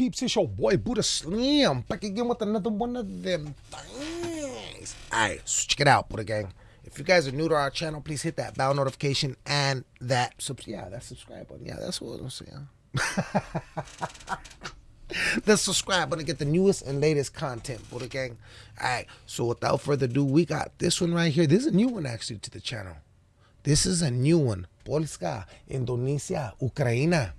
peeps? It's your boy Buddha Slim back again with another one of them things. Alright, so check it out, Buddha Gang. If you guys are new to our channel, please hit that bell notification and that sub yeah, that subscribe button. Yeah, that's what I'm saying. the subscribe button to get the newest and latest content, Buddha Gang. Alright, so without further ado, we got this one right here. This is a new one actually to the channel. This is a new one. Polska, Indonesia, Ukraine.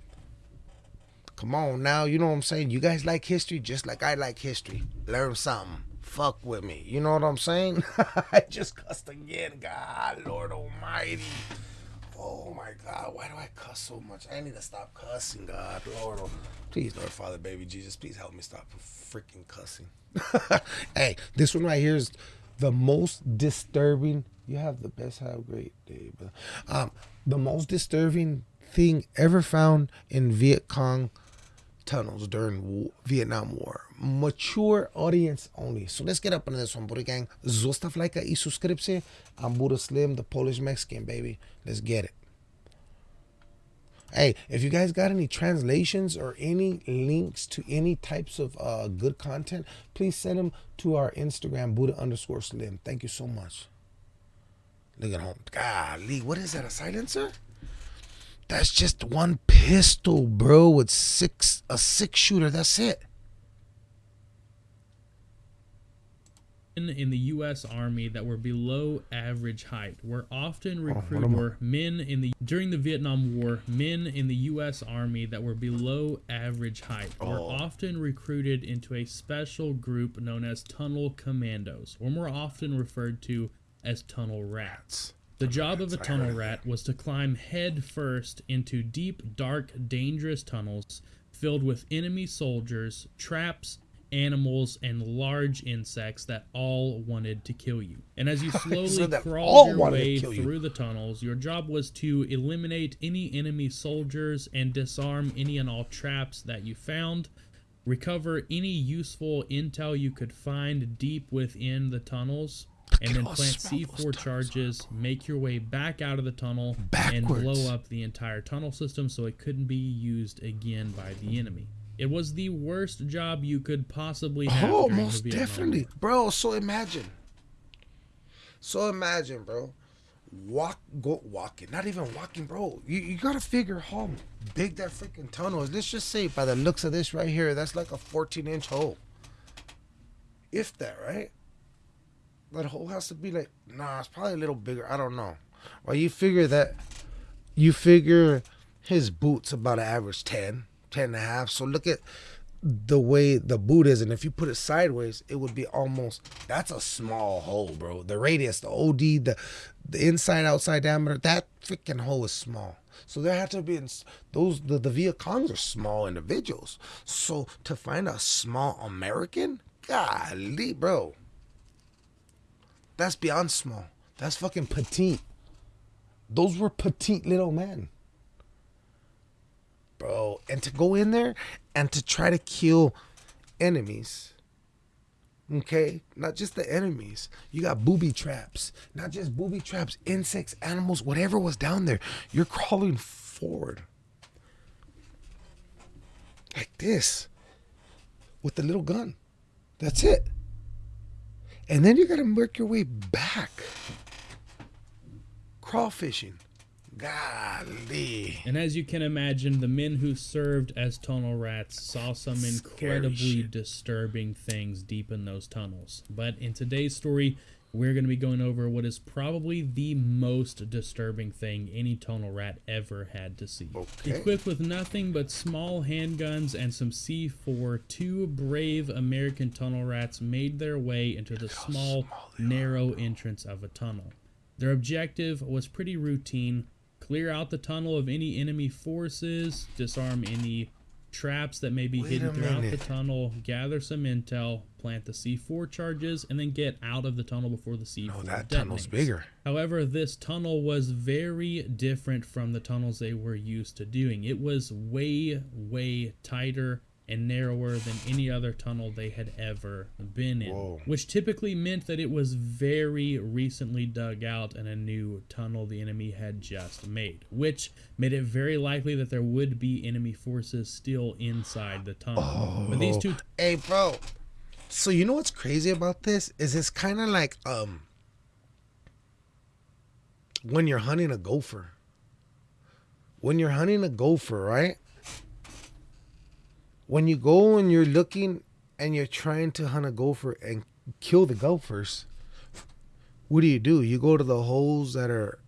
Come on now, you know what I'm saying? You guys like history just like I like history. Learn something. Fuck with me. You know what I'm saying? I just cussed again. God, Lord Almighty. Oh my God, why do I cuss so much? I need to stop cussing, God, Lord. Please, Lord, Father, baby Jesus, please help me stop freaking cussing. hey, this one right here is the most disturbing. You have the best, have a great day, but um, the most disturbing thing ever found in Viet Cong tunnels during Vietnam War. Mature audience only. So let's get up into this one, Buddha Gang. Zostav like i subscription. I'm Buddha Slim, the Polish Mexican, baby. Let's get it. Hey, if you guys got any translations or any links to any types of uh, good content, please send them to our Instagram, Buddha underscore Slim. Thank you so much. Look at home. Golly, what is that, a silencer? That's just one pistol, bro, with six a six shooter. That's it. in the U.S. Army that were below average height were often oh, recruited oh, were men in the during the Vietnam War. Men in the U.S. Army that were below average height oh. were often recruited into a special group known as tunnel commandos, or more often referred to as tunnel rats. The job of a tunnel rat was to climb head first into deep, dark, dangerous tunnels filled with enemy soldiers, traps, animals, and large insects that all wanted to kill you. And as you slowly so crawled your way through you. the tunnels, your job was to eliminate any enemy soldiers and disarm any and all traps that you found. Recover any useful intel you could find deep within the tunnels and then plant C4 charges, make your way back out of the tunnel, Backwards. and blow up the entire tunnel system so it couldn't be used again by the enemy. It was the worst job you could possibly have. Oh, most definitely, bro. So imagine. So imagine, bro. Walk, go walking. Not even walking, bro. You, you gotta figure how big that freaking tunnel is. Let's just say, by the looks of this right here, that's like a 14 inch hole. If that, right? That hole has to be like nah it's probably a little bigger. I don't know. Well you figure that you figure his boots about an average 10 10 and a half. So look at the way the boot is. And if you put it sideways it would be almost that's a small hole bro. The radius the od the the inside outside diameter that freaking hole is small. So there had to be those the, the Viet Congs are small individuals. So to find a small american golly bro that's beyond small. That's fucking petite. Those were petite little men. Bro, and to go in there and to try to kill enemies. Okay? Not just the enemies. You got booby traps. Not just booby traps, insects, animals, whatever was down there. You're crawling forward. Like this. With the little gun. That's it. And then you got to work your way back. Crawfishing. Golly. And as you can imagine, the men who served as tunnel rats saw some incredibly disturbing things deep in those tunnels. But in today's story, we're going to be going over what is probably the most disturbing thing any tunnel rat ever had to see. Okay. Equipped with nothing but small handguns and some C4, two brave American tunnel rats made their way into the small, narrow entrance of a tunnel. Their objective was pretty routine clear out the tunnel of any enemy forces, disarm any traps that may be Wait hidden throughout the tunnel, gather some intel, plant the C4 charges, and then get out of the tunnel before the C4 No, that detonates. tunnel's bigger. However, this tunnel was very different from the tunnels they were used to doing. It was way, way tighter and narrower than any other tunnel they had ever been in, Whoa. which typically meant that it was very recently dug out and a new tunnel the enemy had just made, which made it very likely that there would be enemy forces still inside the tunnel. Oh. But these two. Hey, bro. So you know what's crazy about this is it's kind of like um when you're hunting a gopher. When you're hunting a gopher, right? When you go and you're looking and you're trying to hunt a gopher and kill the gophers, what do you do? You go to the holes that are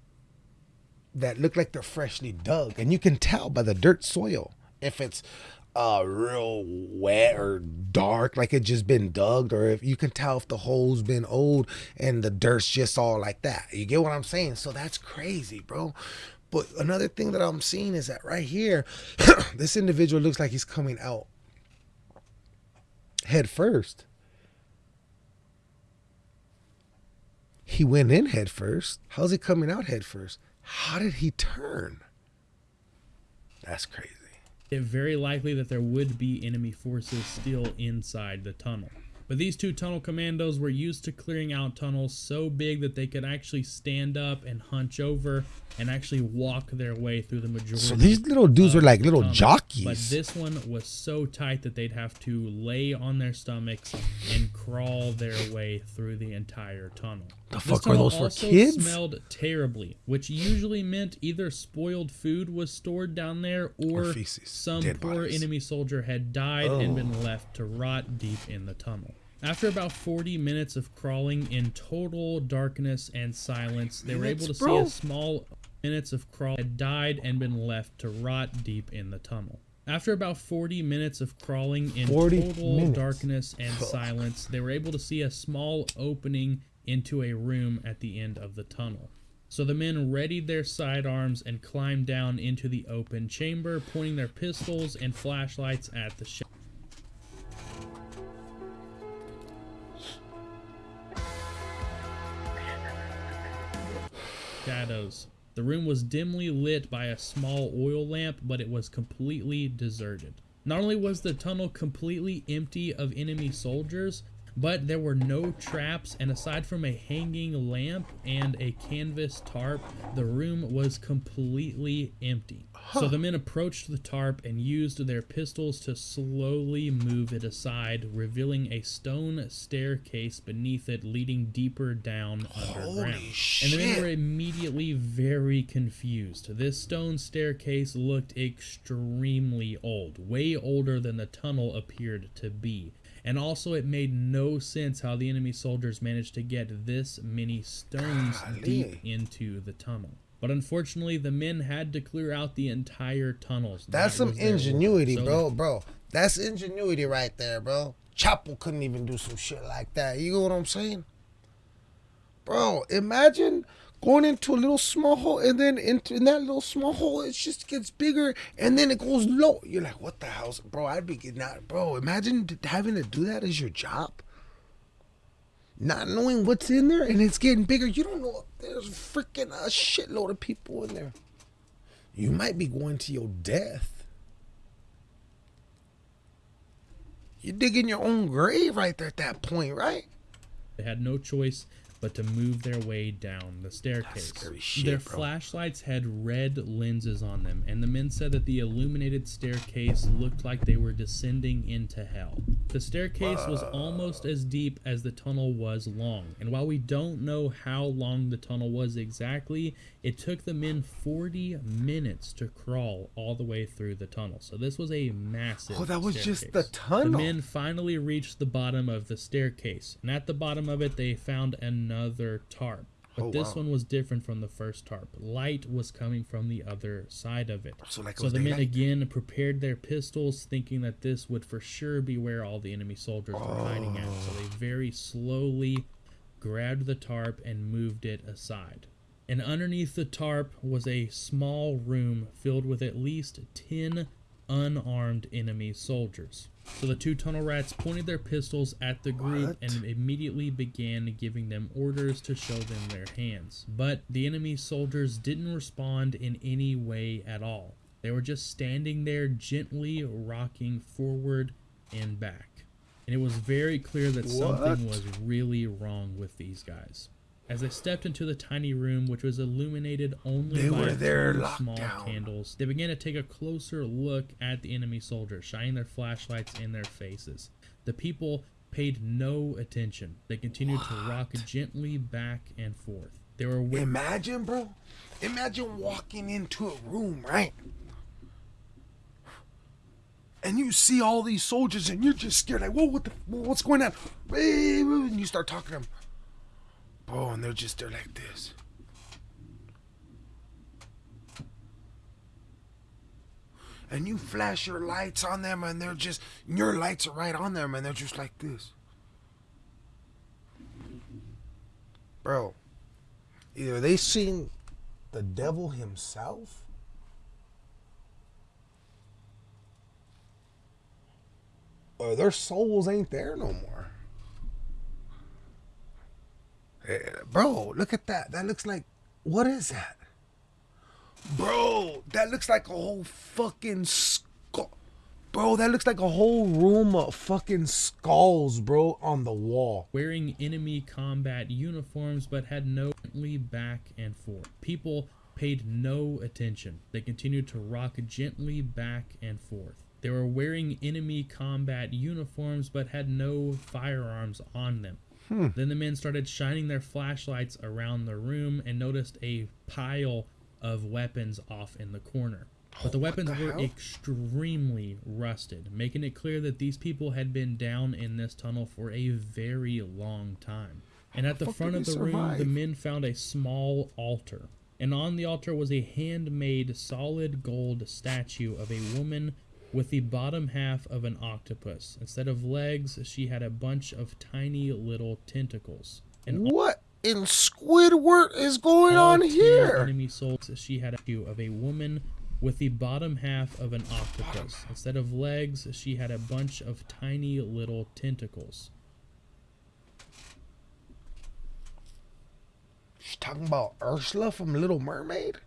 that look like they're freshly dug, and you can tell by the dirt soil if it's uh real wet or dark like it just been dug or if you can tell if the hole's been old and the dirt's just all like that. You get what i'm saying? So that's crazy bro but another thing that i'm seeing is that right here this individual looks like he's coming out head first. He went in head first. How's he coming out head first? How did he turn? That's crazy. It very likely that there would be enemy forces still inside the tunnel. But these two tunnel commandos were used to clearing out tunnels so big that they could actually stand up and hunch over and actually walk their way through the majority. So these little dudes were like little tunnel. jockeys. But this one was so tight that they'd have to lay on their stomachs and crawl their way through the entire tunnel. The this fuck are those for kids? Smelled terribly, which usually meant either spoiled food was stored down there or, or some Dead poor bodies. enemy soldier had died oh. and been left to rot deep in the tunnel. After about 40 minutes of crawling in total darkness and silence, they were able to see a small minutes of crawl had died and been left to rot deep in the tunnel. After about 40 minutes of crawling in total minutes. darkness and silence, they were able to see a small opening into a room at the end of the tunnel. So the men readied their sidearms and climbed down into the open chamber, pointing their pistols and flashlights at the shadows. The room was dimly lit by a small oil lamp, but it was completely deserted. Not only was the tunnel completely empty of enemy soldiers, but there were no traps and aside from a hanging lamp and a canvas tarp the room was completely empty huh. so the men approached the tarp and used their pistols to slowly move it aside revealing a stone staircase beneath it leading deeper down underground Shit. and the men were immediately very confused this stone staircase looked extremely old way older than the tunnel appeared to be and also, it made no sense how the enemy soldiers managed to get this many stones Golly. deep into the tunnel. But unfortunately, the men had to clear out the entire tunnels. That's that some ingenuity, so bro, bro. That's ingenuity right there, bro. Chapo couldn't even do some shit like that. You know what I'm saying? Bro, imagine going into a little small hole and then into in that little small hole it just gets bigger and then it goes low. You're like what the hell bro i'd be not bro imagine having to do that as your job. Not knowing what's in there and it's getting bigger. You don't know there's a freaking a shitload of people in there. You might be going to your death. You're digging your own grave right there at that point right? They had no choice but to move their way down the staircase. Shit, their bro. flashlights had red lenses on them, and the men said that the illuminated staircase looked like they were descending into hell. The staircase was almost as deep as the tunnel was long, and while we don't know how long the tunnel was exactly, it took the men 40 minutes to crawl all the way through the tunnel. So this was a massive Oh, that was staircase. just the tunnel. The men finally reached the bottom of the staircase, and at the bottom of it they found another another tarp. But oh, this wow. one was different from the first tarp. Light was coming from the other side of it. So, like so the men again prepared their pistols, thinking that this would for sure be where all the enemy soldiers oh. were hiding at. So they very slowly grabbed the tarp and moved it aside. And underneath the tarp was a small room filled with at least 10 unarmed enemy soldiers. So the two tunnel rats pointed their pistols at the group what? and immediately began giving them orders to show them their hands. But the enemy soldiers didn't respond in any way at all. They were just standing there gently rocking forward and back. And it was very clear that what? something was really wrong with these guys. As they stepped into the tiny room, which was illuminated only they by two small down. candles, they began to take a closer look at the enemy soldiers, shining their flashlights in their faces. The people paid no attention. They continued what? to rock gently back and forth. They were imagine, bro. Imagine walking into a room, right? And you see all these soldiers, and you're just scared. Like, whoa, what the, what's going on? And you start talking to them, bro, and they're just they're like this. and you flash your lights on them and they're just your lights are right on them and they're just like this bro either they seen the devil himself or their souls ain't there no more hey, eh, bro look at that that looks like what is that Bro, that looks like a whole fucking skull. Bro, that looks like a whole room of fucking skulls, bro, on the wall. Wearing enemy combat uniforms, but had no back and forth. People paid no attention. They continued to rock gently back and forth. They were wearing enemy combat uniforms, but had no firearms on them. Hmm. Then the men started shining their flashlights around the room and noticed a pile of weapons off in the corner. But the weapons the were hell? extremely rusted, making it clear that these people had been down in this tunnel for a very long time. And at the front of the survive? room, the men found a small altar. And on the altar was a handmade solid gold statue of a woman with the bottom half of an octopus. Instead of legs, she had a bunch of tiny little tentacles. And what in Squidward is going on here? Enemy souls. She had a view of a woman with the bottom half of an octopus. Instead of legs, she had a bunch of tiny little tentacles. She's talking about Ursula from Little Mermaid?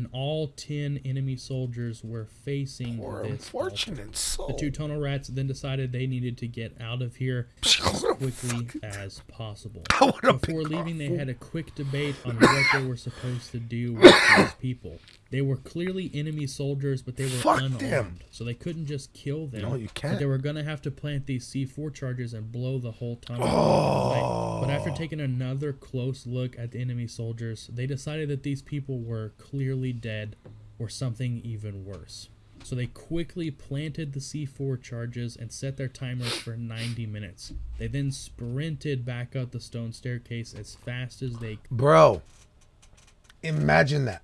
And all 10 enemy soldiers were facing Poor this unfortunate soul. The two tunnel rats then decided they needed to get out of here as quickly as possible. Before leaving, they had a quick debate on what they were supposed to do with these people. They were clearly enemy soldiers, but they were Fuck unarmed, them. so they couldn't just kill them. No, you can't. But they were gonna have to plant these C4 charges and blow the whole tunnel. Oh. But after oh. taking another close look at the enemy soldiers, they decided that these people were clearly dead, or something even worse. So they quickly planted the C4 charges and set their timers for 90 minutes. They then sprinted back up the stone staircase as fast as they. Bro, imagine that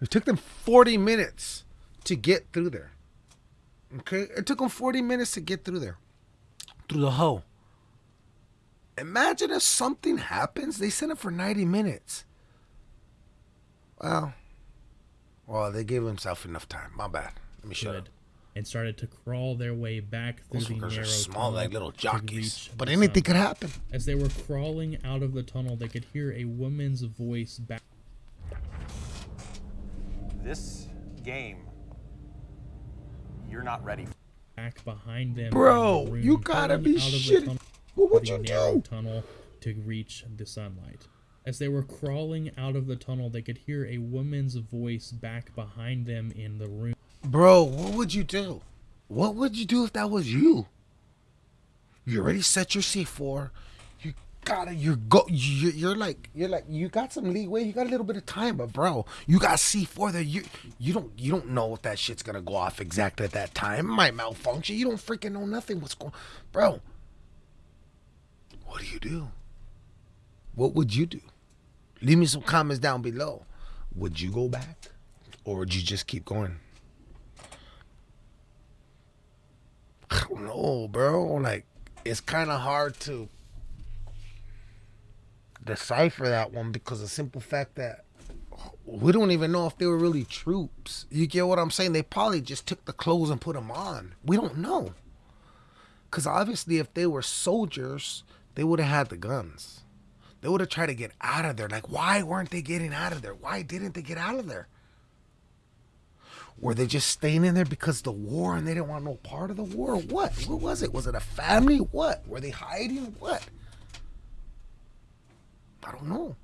it took them 40 minutes to get through there. Okay? It took them 40 minutes to get through there. Through the hole. Imagine if something happens, they sent it for 90 minutes. Well, well, they gave themselves enough time. My bad. Let me shut up. And started to crawl their way back through Those the narrow small, like little jockeys. But anything sun. could happen. As they were crawling out of the tunnel, they could hear a woman's voice back this game, you're not ready. Back behind them, bro. The you gotta be shitting. What would you do? Tunnel to reach the sunlight. As they were crawling out of the tunnel, they could hear a woman's voice back behind them in the room. Bro, what would you do? What would you do if that was you? You already set your C4 gotta you're go you're, you're like you're like you got some leeway you got a little bit of time but bro you got c4 there you you don't you don't know if that shit's gonna go off exactly at that time. It might malfunction. You don't freaking know nothing what's going bro. What do you do? What would you do? Leave me some comments down below. Would you go back or would you just keep going? I don't know, bro. Like, it's kind of hard to decipher that one because the simple fact that we don't even know if they were really troops. You get what I'm saying? They probably just took the clothes and put them on. We don't know. Because obviously, if they were soldiers, they would have had the guns. They would have tried to get out of there. Like, why weren't they getting out of there? Why didn't they get out of there? Were they just staying in there because the war and they didn't want no part of the war? What? What was it? Was it a family? What? Were they hiding? What? I don't know.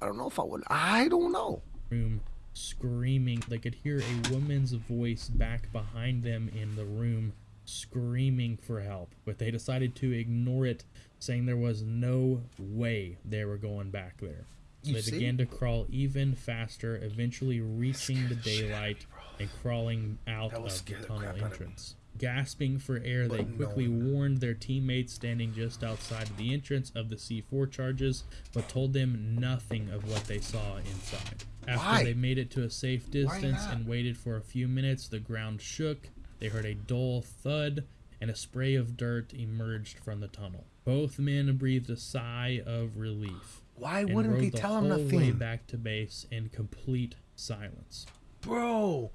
I don't know if I would. I don't know. Room screaming. They could hear a woman's voice back behind them in the room screaming for help, but they decided to ignore it, saying there was no way they were going back there. So they see? began to crawl even faster, eventually reaching the daylight and crawling out of the tunnel entrance. Gasping for air, they quickly warned their teammates standing just outside of the entrance of the C4 charges, but told them nothing of what they saw inside. After Why? they made it to a safe distance and waited for a few minutes, the ground shook. They heard a dull thud, and a spray of dirt emerged from the tunnel. Both men breathed a sigh of relief. Why wouldn't they the tell him whole way nothing? back to base in complete silence. Bro.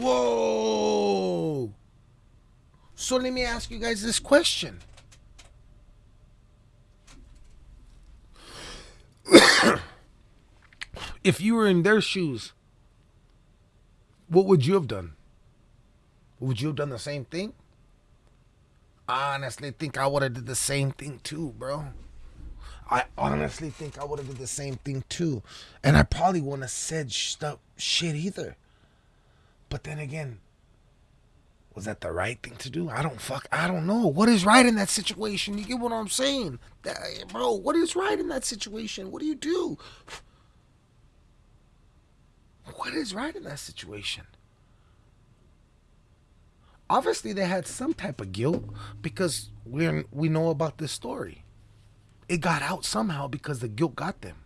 Whoa. So let me ask you guys this question. if you were in their shoes, what would you have done? Would you have done the same thing? I honestly think I would have did the same thing too, bro. I honestly think I would have did the same thing too, and I probably wouldn't have said stuff shit either. But then again, was that the right thing to do? I don't fuck. I don't know. What is right in that situation? You get what I'm saying, That- bro? What is right in that situation? What do you do? What is right in that situation? Obviously, they had some type of guilt because we we know about this story. It got out somehow because the guilt got them.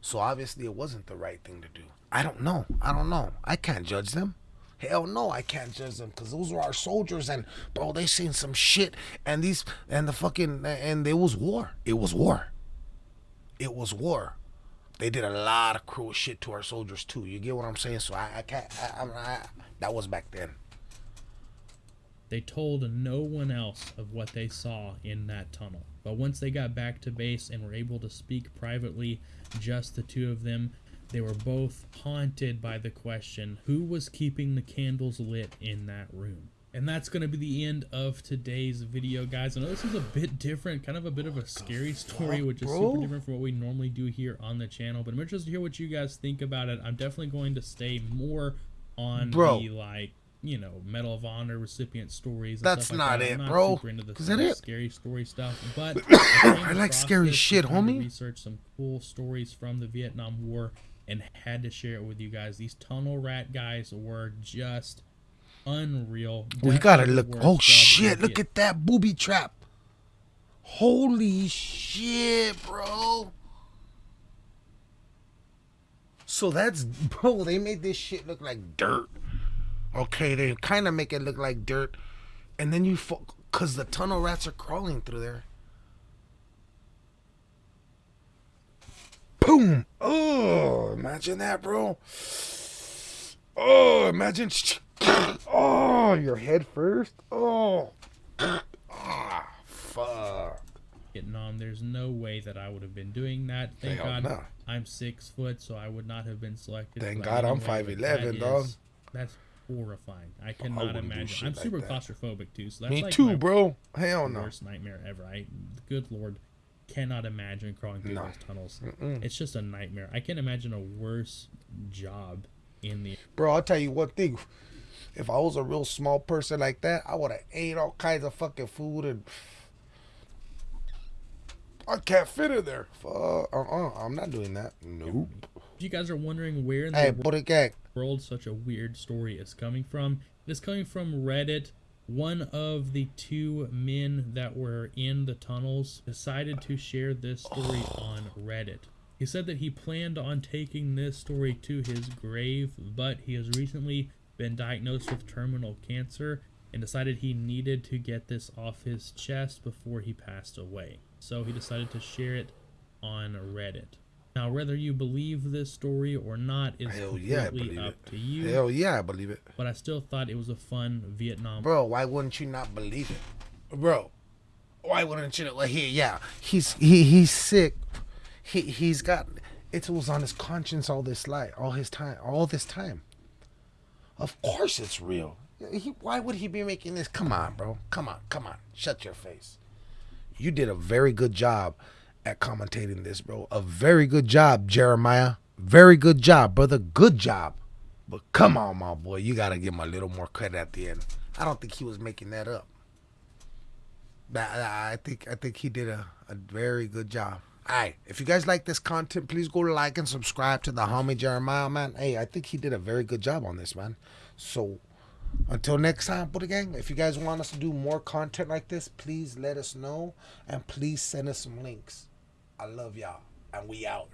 So obviously, it wasn't the right thing to do. I don't know. I don't know. I can't judge them. Hell no, I can't judge them because those are our soldiers, and bro, they seen some shit, and these and the fucking and it was war. It was war. It was war. They did a lot of cruel shit to our soldiers too. You get what I'm saying? So I, I can't. I, I, I, that was back then. They told no one else of what they saw in that tunnel. But once they got back to base and were able to speak privately, just the two of them, they were both haunted by the question who was keeping the candles lit in that room? And that's going to be the end of today's video, guys. I know this is a bit different, kind of a bit of a scary story, which is super different from what we normally do here on the channel. But I'm interested to hear what you guys think about it. I'm definitely going to stay more on Bro. the, like, you know, Medal of Honor recipient stories. And That's stuff like not that. it, I'm bro. super into the Is that it? scary story stuff, but I like scary shit, homie. Research some cool stories from the Vietnam War and had to share it with you guys. These tunnel rat guys were just unreal. We gotta look. Oh shit! Look at that booby trap. Holy shit, bro. So that's bro. They made this shit look like dirt. Okay, they kind of make it look like dirt, and then you fo- cause the tunnel rats are crawling through there. Boom! Oh, imagine that, bro. Oh, imagine. Oh, your head first. Oh. Ah, fuck. Vietnam. There's no way that I would have been doing that. Thank Hell God no. I'm six foot, so I would not have been selected. Thank God I'm 5'11", that is- dog. That's horrifying. I cannot wouldn't imagine. I'm like super that. claustrophobic too, so that's Me like too, bro. Hell no. worst nightmare ever. I, good lord, cannot imagine crawling through No. those tunnels. It's just a nightmare. I can't imagine a worse job in the. Bro, I'll tell you one thing. If I was a real small person like that, I would have ate all kinds of fucking food and I can't fit in there. Fuck. Uh-uh. I'm not doing that. Nope. If you guys are wondering where in the Hey, world Buddha Gang. world such a weird story is coming from. It is coming from Reddit. One of the two men that were in the tunnels decided to share this story on Reddit. He said that he planned on taking this story to his grave, but he has recently been diagnosed with terminal cancer and decided he needed to get this off his chest before he passed away. So he decided to share it on Reddit. Now, whether you believe this story or not is Hell completely believe up it. to you. Hell yeah, I believe it. But I still thought it was a fun Vietnam. Bro, why wouldn't you not believe it? Bro, why wouldn't you? Well, he yeah, he's he he's sick. He he's got it was on his conscience all this life, all his time, all this time. Of course, it's real. He, why would he be making this? Come on, bro. Come on, come on. Shut your face. You did a very good job at commentating this, bro. A very good job, Jeremiah. Very good job, brother. Good job. But come on, my boy. You got to give him a little more credit at the end. I don't think he was making that up. I think I think he did a, a very good job. All right, if you guys like this content, please go like and subscribe to the homie Jeremiah, man. Hey, I think he did a very good job on this, man. So until next time, Buddha Gang, if you guys want us to do more content like this, please let us know and please send us some links. I love y'all, and we out.